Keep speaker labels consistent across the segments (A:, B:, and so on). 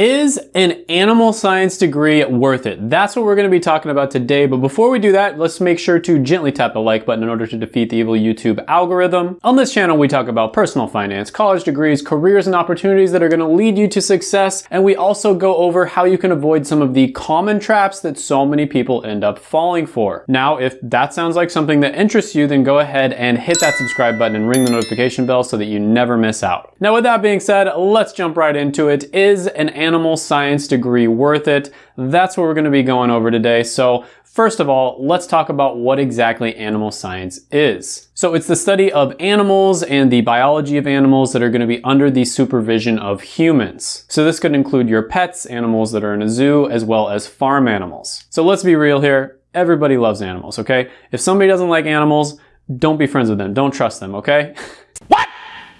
A: Is an animal science degree worth it? That's what we're going to be talking about today. But before we do that, let's make sure to gently tap the like button in order to defeat the evil YouTube algorithm. On this channel, we talk about personal finance, college degrees, careers, and opportunities that are going to lead you to success. And we also go over how you can avoid some of the common traps that so many people end up falling for. Now, if that sounds like something that interests you, then go ahead and hit that subscribe button and ring the notification bell so that you never miss out. Now, with that being said, let's jump right into it. Is an animal science degree worth it? That's what we're gonna be going over today. So First of all, let's talk about what exactly animal science is. So it's the study of animals and the biology of animals that are going to be under the supervision of humans. So this could include your pets, animals that are in a zoo, as well as farm animals. So let's be real here. Everybody loves animals, okay? If somebody doesn't like animals, don't be friends with them. Don't trust them, okay? what?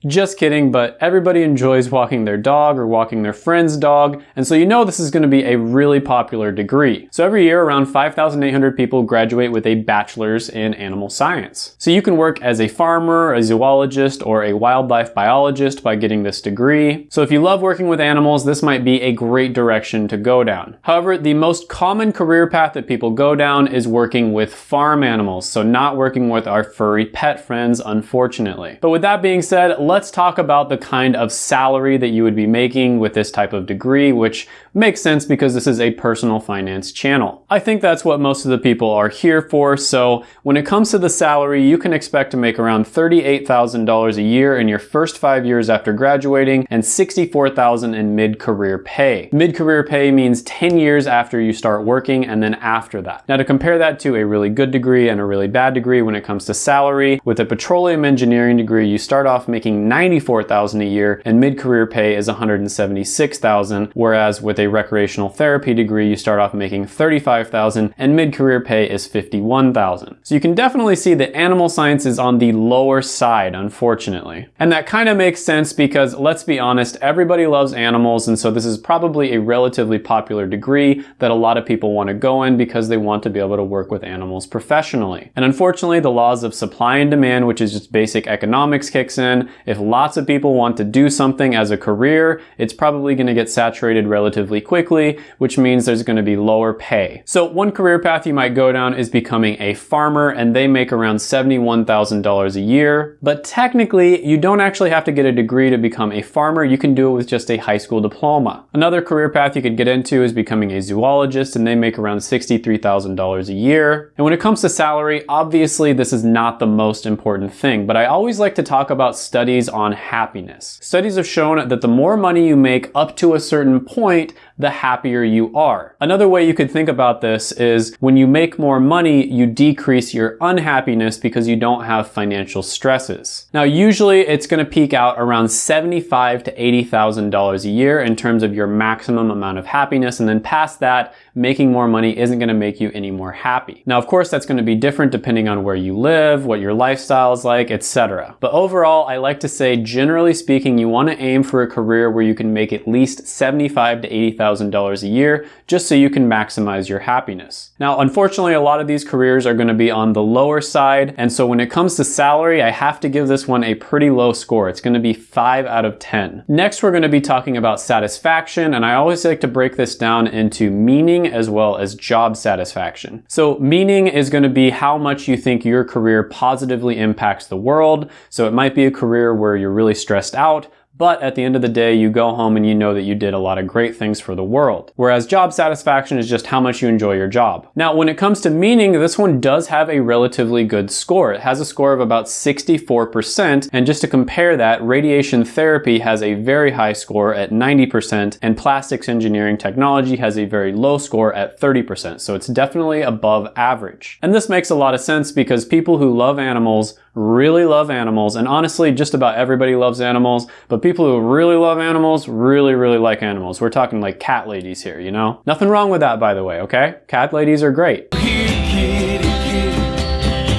A: Just kidding, but everybody enjoys walking their dog or walking their friend's dog, and so you know this is going to be a really popular degree. So every year, around 5,800 people graduate with a bachelor's in animal science. So you can work as a farmer, a zoologist, or a wildlife biologist by getting this degree. So if you love working with animals, this might be a great direction to go down. However, the most common career path that people go down is working with farm animals, so not working with our furry pet friends, unfortunately. But with that being said, let's talk about the kind of salary that you would be making with this type of degree, which makes sense because this is a personal finance channel. I think that's what most of the people are here for. So when it comes to the salary, you can expect to make around $38,000 a year in your first five years after graduating and $64,000 in mid-career pay. Mid-career pay means 10 years after you start working and then after that. Now to compare that to a really good degree and a really bad degree when it comes to salary, with a petroleum engineering degree, you start off making making 94,000 a year and mid-career pay is 176,000, whereas with a recreational therapy degree, you start off making 35,000 and mid-career pay is 51,000. So you can definitely see that animal science is on the lower side, unfortunately. And that kind of makes sense because let's be honest, everybody loves animals and so this is probably a relatively popular degree that a lot of people want to go in because they want to be able to work with animals professionally. And unfortunately, the laws of supply and demand, which is just basic economics kicks in. If lots of people want to do something as a career, it's probably going to get saturated relatively quickly, which means there's going to be lower pay. So one career path you might go down is becoming a farmer and they make around $71,000 a year. But technically, you don't actually have to get a degree to become a farmer. You can do it with just a high school diploma. Another career path you could get into is becoming a zoologist and they make around $63,000 a year. And when it comes to salary, obviously this is not the most important thing, but I always like to talk about studies studies on happiness. Studies have shown that the more money you make up to a certain point, the happier you are. Another way you could think about this is when you make more money, you decrease your unhappiness because you don't have financial stresses. Now, usually it's gonna peak out around $75 to $80,000 a year in terms of your maximum amount of happiness. And then past that, making more money isn't gonna make you any more happy. Now, of course, that's gonna be different depending on where you live, what your lifestyle is like, etc. But overall, I like to say, generally speaking, you wanna aim for a career where you can make at least $75 to $80,000 $1,000 a year just so you can maximize your happiness. Now, unfortunately, a lot of these careers are gonna be on the lower side. And so when it comes to salary, I have to give this one a pretty low score. It's gonna be five out of 10. Next, we're gonna be talking about satisfaction. And I always like to break this down into meaning as well as job satisfaction. So meaning is gonna be how much you think your career positively impacts the world. So it might be a career where you're really stressed out, but at the end of the day, you go home and you know that you did a lot of great things for the world. Whereas job satisfaction is just how much you enjoy your job. Now, when it comes to meaning, this one does have a relatively good score. It has a score of about 64%. And just to compare that, radiation therapy has a very high score at 90%, and plastics engineering technology has a very low score at 30%. So it's definitely above average. And this makes a lot of sense because people who love animals really love animals, and honestly, just about everybody loves animals, but people who really love animals really, really like animals. We're talking like cat ladies here, you know? Nothing wrong with that, by the way, okay? Cat ladies are great.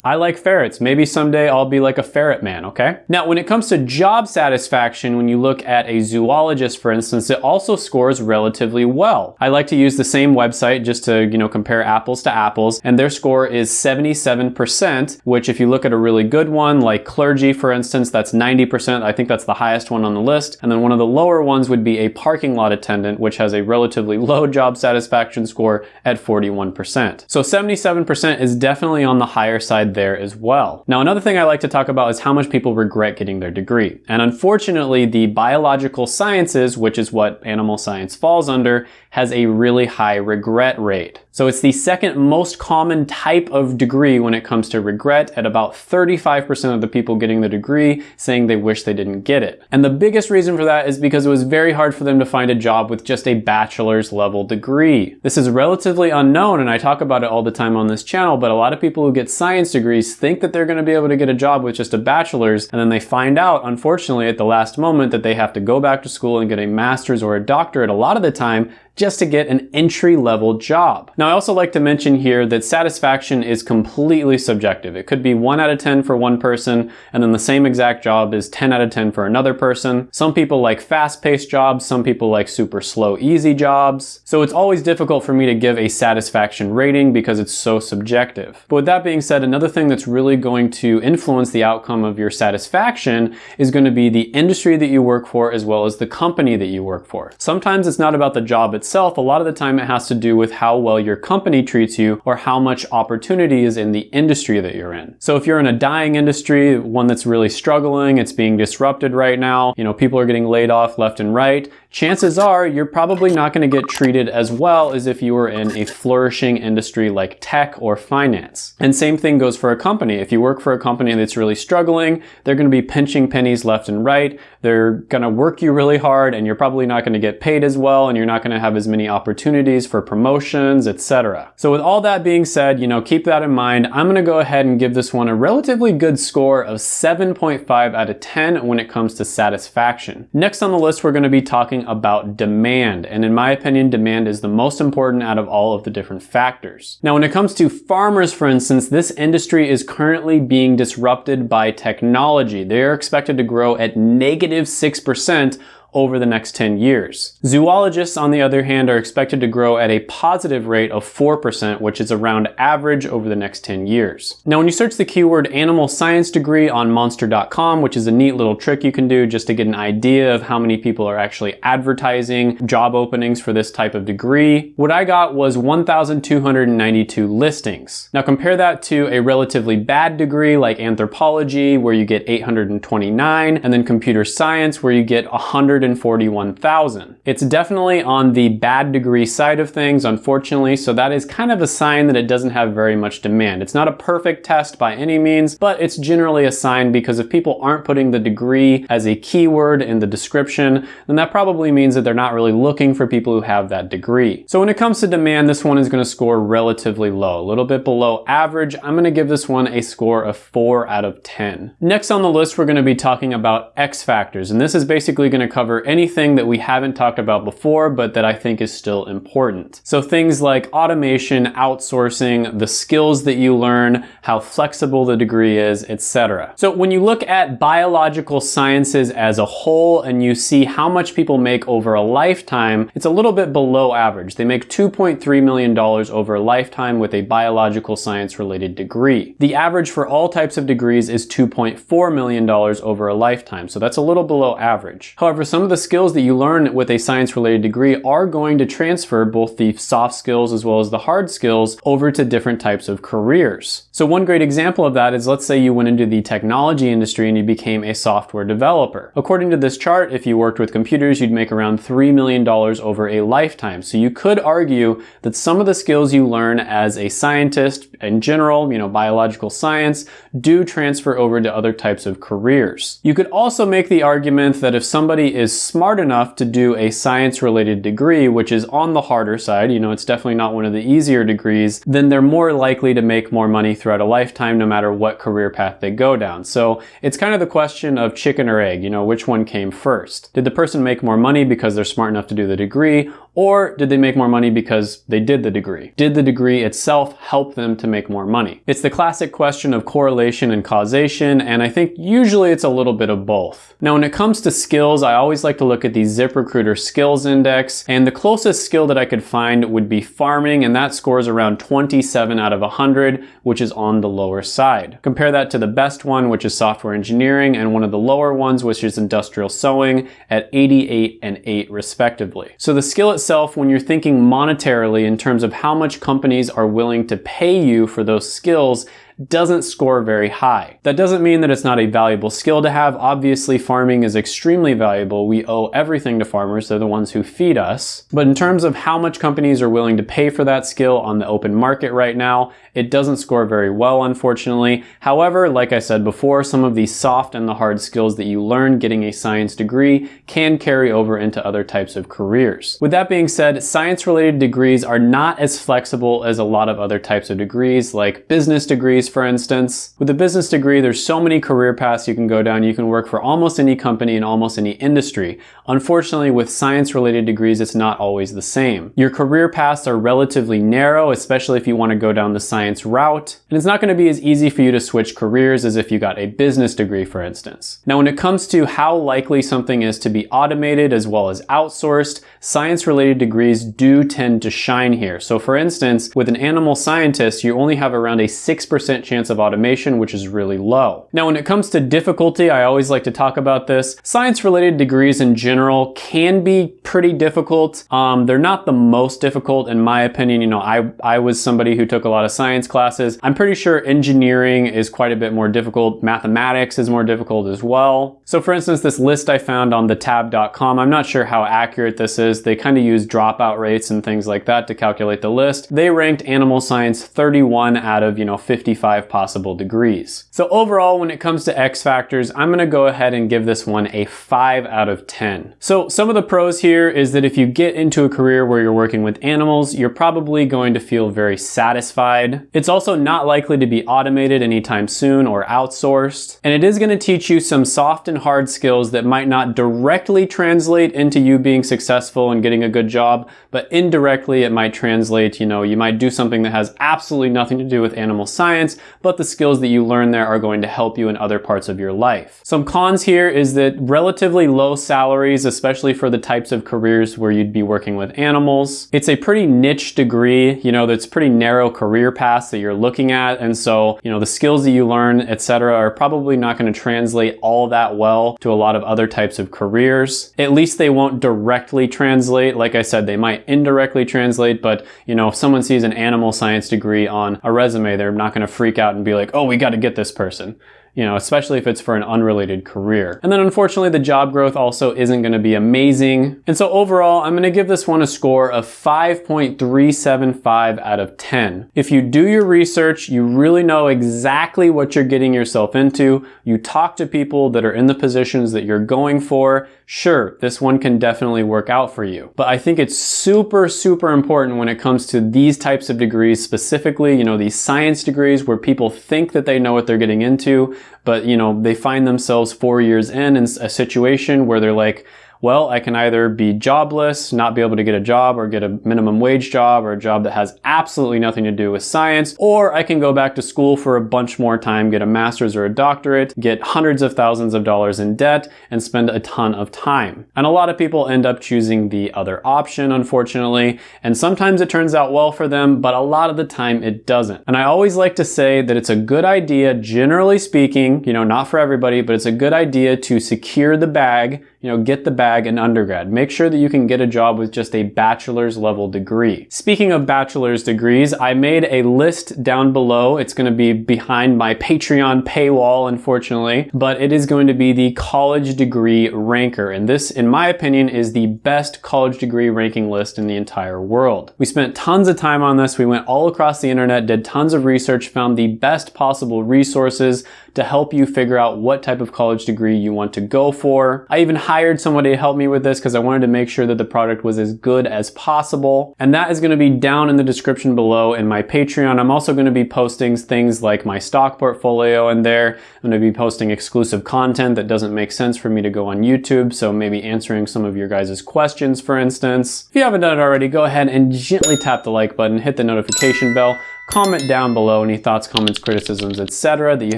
A: I like ferrets. Maybe someday I'll be like a ferret man, okay? Now, when it comes to job satisfaction, when you look at a zoologist, for instance, it also scores relatively well. I like to use the same website just to, you know, compare apples to apples, and their score is 77%, which if you look at a really good one, like clergy, for instance, that's 90%. I think that's the highest one on the list. And then one of the lower ones would be a parking lot attendant, which has a relatively low job satisfaction score at 41%. So 77% is definitely on the higher side there as well. Now, another thing I like to talk about is how much people regret getting their degree. And unfortunately, the biological sciences, which is what animal science falls under, has a really high regret rate. So it's the second most common type of degree when it comes to regret at about 35% of the people getting the degree saying they wish they didn't get it. And the biggest reason for that is because it was very hard for them to find a job with just a bachelor's level degree. This is relatively unknown and I talk about it all the time on this channel, but a lot of people who get science degrees think that they're gonna be able to get a job with just a bachelor's and then they find out, unfortunately, at the last moment that they have to go back to school and get a master's or a doctorate a lot of the time just to get an entry level job. Now I also like to mention here that satisfaction is completely subjective. It could be 1 out of 10 for one person and then the same exact job is 10 out of 10 for another person. Some people like fast-paced jobs, some people like super slow, easy jobs. So it's always difficult for me to give a satisfaction rating because it's so subjective. But with that being said, another thing that's really going to influence the outcome of your satisfaction is going to be the industry that you work for as well as the company that you work for. Sometimes it's not about the job itself, a lot of the time it has to do with how well your company treats you or how much opportunity is in the industry that you're in. So if you're in a dying industry, one that's really struggling, it's being disrupted right now, you know, people are getting laid off left and right, chances are you're probably not going to get treated as well as if you were in a flourishing industry like tech or finance. And same thing goes for a company. If you work for a company that's really struggling, they're going to be pinching pennies left and right. They're going to work you really hard and you're probably not going to get paid as well and you're not going to have have as many opportunities for promotions, etc. So with all that being said, you know, keep that in mind. I'm gonna go ahead and give this one a relatively good score of 7.5 out of 10 when it comes to satisfaction. Next on the list, we're gonna be talking about demand. And in my opinion, demand is the most important out of all of the different factors. Now, when it comes to farmers, for instance, this industry is currently being disrupted by technology. They are expected to grow at negative 6% over the next 10 years. Zoologists, on the other hand, are expected to grow at a positive rate of 4%, which is around average over the next 10 years. Now, when you search the keyword animal science degree on monster.com, which is a neat little trick you can do just to get an idea of how many people are actually advertising job openings for this type of degree, what I got was 1,292 listings. Now compare that to a relatively bad degree like anthropology, where you get 829, and then computer science, where you get 100 141,000. It's definitely on the bad degree side of things, unfortunately, so that is kind of a sign that it doesn't have very much demand. It's not a perfect test by any means, but it's generally a sign because if people aren't putting the degree as a keyword in the description, then that probably means that they're not really looking for people who have that degree. So when it comes to demand, this one is gonna score relatively low, a little bit below average. I'm gonna give this one a score of four out of 10. Next on the list, we're gonna be talking about X factors, and this is basically gonna cover cover anything that we haven't talked about before, but that I think is still important. So things like automation, outsourcing, the skills that you learn, how flexible the degree is, etc. So when you look at biological sciences as a whole and you see how much people make over a lifetime, it's a little bit below average. They make $2.3 million over a lifetime with a biological science related degree. The average for all types of degrees is $2.4 million over a lifetime, so that's a little below average. However, some some of the skills that you learn with a science related degree are going to transfer both the soft skills as well as the hard skills over to different types of careers. So one great example of that is let's say you went into the technology industry and you became a software developer. According to this chart, if you worked with computers, you'd make around $3 million over a lifetime. So you could argue that some of the skills you learn as a scientist in general, you know, biological science, do transfer over to other types of careers. You could also make the argument that if somebody is is smart enough to do a science related degree, which is on the harder side, you know, it's definitely not one of the easier degrees, then they're more likely to make more money throughout a lifetime no matter what career path they go down. So it's kind of the question of chicken or egg, you know, which one came first? Did the person make more money because they're smart enough to do the degree, Or did they make more money because they did the degree? Did the degree itself help them to make more money? It's the classic question of correlation and causation, and I think usually it's a little bit of both. Now, when it comes to skills, I always like to look at the ZipRecruiter Skills Index, and the closest skill that I could find would be farming, and that scores around 27 out of 100, which is on the lower side. Compare that to the best one, which is software engineering, and one of the lower ones, which is industrial sewing, at 88 and 8 respectively. So the skill itself, when you're thinking monetarily in terms of how much companies are willing to pay you for those skills, doesn't score very high. That doesn't mean that it's not a valuable skill to have. Obviously, farming is extremely valuable. We owe everything to farmers. They're the ones who feed us. But in terms of how much companies are willing to pay for that skill on the open market right now, it doesn't score very well, unfortunately. However, like I said before, some of the soft and the hard skills that you learn getting a science degree can carry over into other types of careers. With that being said, science-related degrees are not as flexible as a lot of other types of degrees, like business degrees, for instance. With a business degree, there's so many career paths you can go down. You can work for almost any company in almost any industry. Unfortunately, with science-related degrees, it's not always the same. Your career paths are relatively narrow, especially if you want to go down the science route, and it's not going to be as easy for you to switch careers as if you got a business degree, for instance. Now, when it comes to how likely something is to be automated as well as outsourced, science-related degrees do tend to shine here. So for instance, with an animal scientist, you only have around a 6% chance of automation, which is really low. Now, when it comes to difficulty, I always like to talk about this. Science-related degrees in general can be pretty difficult. Um, they're not the most difficult in my opinion. You know, I, I was somebody who took a lot of science classes. I'm pretty sure engineering is quite a bit more difficult. Mathematics is more difficult as well. So for instance, this list I found on thetab.com, I'm not sure how accurate this is. They kind of use dropout rates and things like that to calculate the list. They ranked animal science 31 out of, you know, 55 five possible degrees. So overall, when it comes to X factors, I'm gonna go ahead and give this one a five out of 10. So some of the pros here is that if you get into a career where you're working with animals, you're probably going to feel very satisfied. It's also not likely to be automated anytime soon or outsourced. And it is gonna teach you some soft and hard skills that might not directly translate into you being successful and getting a good job, but indirectly it might translate, you know, you might do something that has absolutely nothing to do with animal science, but the skills that you learn there are going to help you in other parts of your life. Some cons here is that relatively low salaries, especially for the types of careers where you'd be working with animals. It's a pretty niche degree, you know, that's pretty narrow career paths that you're looking at. And so, you know, the skills that you learn, etc., are probably not going to translate all that well to a lot of other types of careers. At least they won't directly translate. Like I said, they might indirectly translate, but you know, if someone sees an animal science degree on a resume, they're not going to freak out and be like, oh, we got to get this person you know, especially if it's for an unrelated career. And then unfortunately, the job growth also isn't gonna be amazing. And so overall, I'm gonna give this one a score of 5.375 out of 10. If you do your research, you really know exactly what you're getting yourself into, you talk to people that are in the positions that you're going for, sure, this one can definitely work out for you. But I think it's super, super important when it comes to these types of degrees, specifically, you know, these science degrees where people think that they know what they're getting into, but you know, they find themselves four years in in a situation where they're like, well, I can either be jobless, not be able to get a job or get a minimum wage job or a job that has absolutely nothing to do with science, or I can go back to school for a bunch more time, get a master's or a doctorate, get hundreds of thousands of dollars in debt, and spend a ton of time. And a lot of people end up choosing the other option, unfortunately, and sometimes it turns out well for them, but a lot of the time it doesn't. And I always like to say that it's a good idea, generally speaking, you know, not for everybody, but it's a good idea to secure the bag you know, get the bag in undergrad. Make sure that you can get a job with just a bachelor's level degree. Speaking of bachelor's degrees, I made a list down below. It's going to be behind my Patreon paywall, unfortunately, but it is going to be the college degree ranker. And this, in my opinion, is the best college degree ranking list in the entire world. We spent tons of time on this. We went all across the internet, did tons of research, found the best possible resources to help you figure out what type of college degree you want to go for. I even hired somebody help me with this because I wanted to make sure that the product was as good as possible. And that is gonna be down in the description below in my Patreon. I'm also gonna be posting things like my stock portfolio in there. I'm gonna be posting exclusive content that doesn't make sense for me to go on YouTube. So maybe answering some of your guys' questions, for instance. If you haven't done it already, go ahead and gently tap the like button, hit the notification bell, comment down below any thoughts, comments, criticisms, etc. that you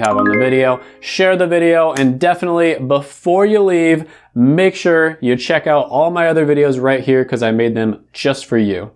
A: have on the video. Share the video and definitely before you leave, make sure you check out all my other videos right here because I made them just for you.